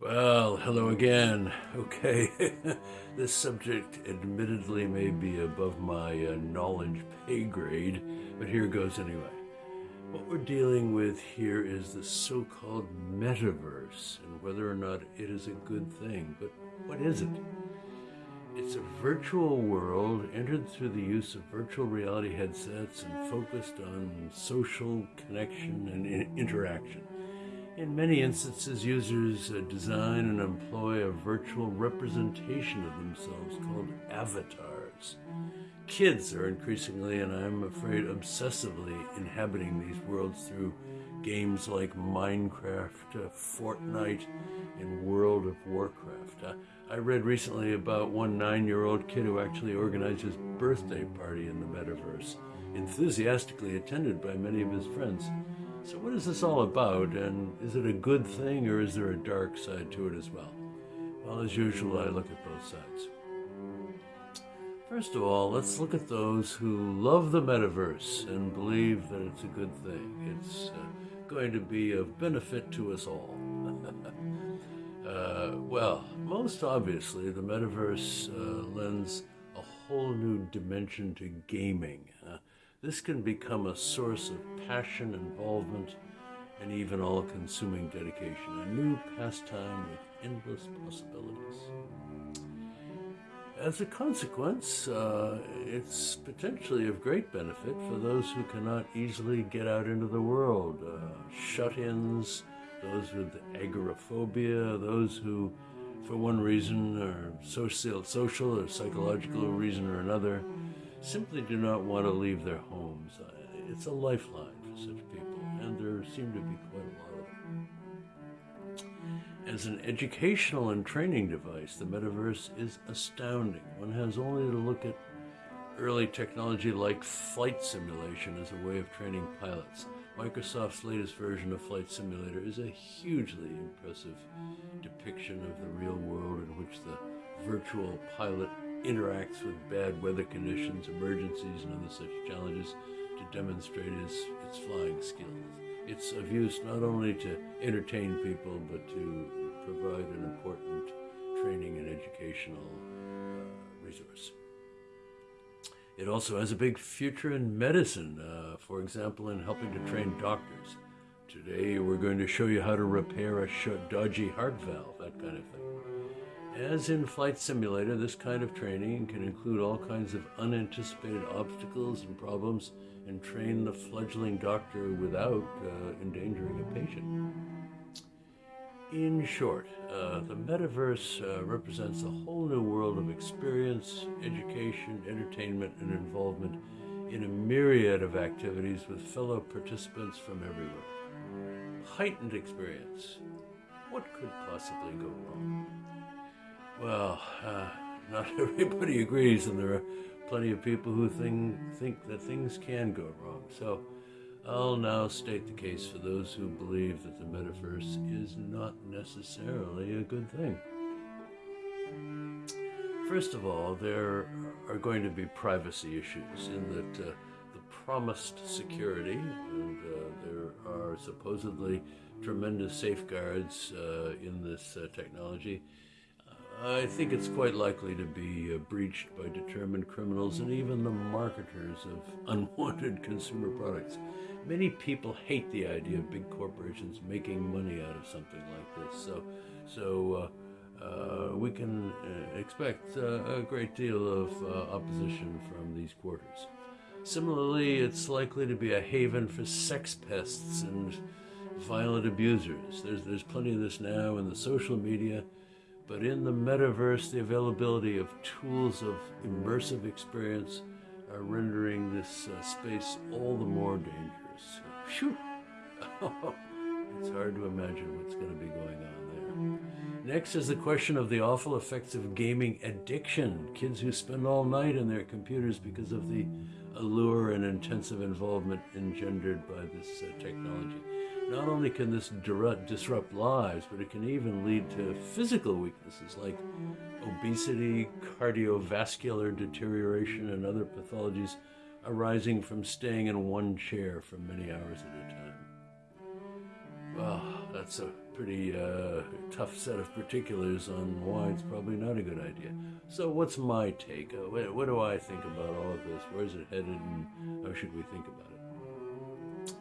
Well, hello again. Okay, this subject admittedly may be above my uh, knowledge pay grade, but here goes anyway. What we're dealing with here is the so called metaverse and whether or not it is a good thing. But what is it? It's a virtual world entered through the use of virtual reality headsets and focused on social connection and interaction. In many instances, users uh, design and employ a virtual representation of themselves called avatars. Kids are increasingly, and I'm afraid obsessively, inhabiting these worlds through games like Minecraft, uh, Fortnite, and World of Warcraft. Uh, I read recently about one nine year old kid who actually organized his birthday party in the metaverse, enthusiastically attended by many of his friends. So, what is this all about, and is it a good thing, or is there a dark side to it as well? Well, as usual, I look at both sides. First of all, let's look at those who love the metaverse and believe that it's a good thing. It's uh, going to be of benefit to us all. uh, well, most obviously, the metaverse uh, lends a whole new dimension to gaming. This can become a source of passion, involvement, and even all consuming dedication, a new pastime with endless possibilities. As a consequence, uh, it's potentially of great benefit for those who cannot easily get out into the world, uh, shut ins, those with agoraphobia, those who, for one reason or social, social or psychological reason or another, simply do not want to leave their homes. Uh, it's a lifeline for such people, and there seem to be quite a lot of them. As an educational and training device, the metaverse is astounding. One has only to look at early technology like flight simulation as a way of training pilots. Microsoft's latest version of Flight Simulator is a hugely impressive depiction of the real world in which the virtual pilot interacts with bad weather conditions, emergencies, and other such challenges to demonstrate its, its flying skills. It's of use not only to entertain people, but to provide an important training and educational uh, resource. It also has a big future in medicine, uh, for example, in helping to train doctors. Today, we're going to show you how to repair a dodgy heart valve, that kind of thing. As in Flight Simulator, this kind of training can include all kinds of unanticipated obstacles and problems and train the fledgling doctor without uh, endangering a patient. In short, uh, the metaverse uh, represents a whole new world of experience, education, entertainment, and involvement in a myriad of activities with fellow participants from everywhere. Heightened experience. What could possibly go wrong? Well, uh, not everybody agrees, and there are plenty of people who think, think that things can go wrong. So I'll now state the case for those who believe that the metaverse is not necessarily a good thing. First of all, there are going to be privacy issues in that uh, the promised security, and uh, there are supposedly tremendous safeguards uh, in this uh, technology I think it's quite likely to be uh, breached by determined criminals and even the marketers of unwanted consumer products. Many people hate the idea of big corporations making money out of something like this, so so uh, uh, we can uh, expect uh, a great deal of uh, opposition from these quarters. Similarly, it's likely to be a haven for sex pests and violent abusers. There's there's plenty of this now in the social media but in the metaverse, the availability of tools of immersive experience are rendering this uh, space all the more dangerous. Phew! it's hard to imagine what's going to be going on there. Next is the question of the awful effects of gaming addiction. Kids who spend all night in their computers because of the allure and intensive involvement engendered by this uh, technology. Not only can this disrupt lives, but it can even lead to physical weaknesses like obesity, cardiovascular deterioration, and other pathologies arising from staying in one chair for many hours at a time. Well, that's a pretty uh, tough set of particulars on why it's probably not a good idea. So, what's my take? Uh, what, what do I think about all of this? Where's it headed, and how should we think about it?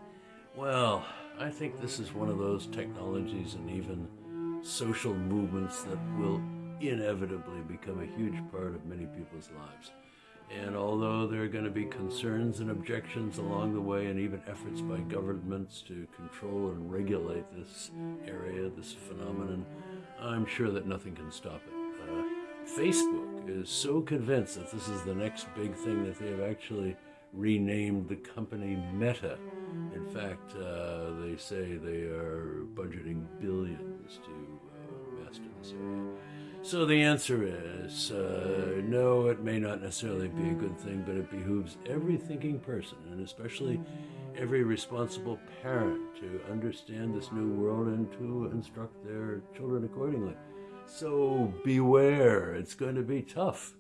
Well, I think this is one of those technologies and even social movements that will inevitably become a huge part of many people's lives. And although there are going to be concerns and objections along the way, and even efforts by governments to control and regulate this area, this phenomenon, I'm sure that nothing can stop it. Uh, Facebook is so convinced that this is the next big thing that they have actually renamed the company Meta. In fact, uh, they say they are budgeting billions to uh, master this area. So the answer is uh, no, it may not necessarily be a good thing, but it behooves every thinking person, and especially every responsible parent, to understand this new world and to instruct their children accordingly. So beware, it's going to be tough.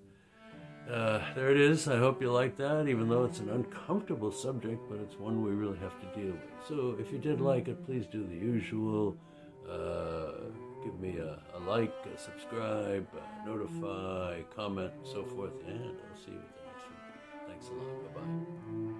Uh, there it is. I hope you like that, even though it's an uncomfortable subject, but it's one we really have to deal with. So if you did like it, please do the usual. Uh, give me a, a like, a subscribe, a notify, comment, and so forth, and I'll see you at the next one. Thanks a lot. Bye bye.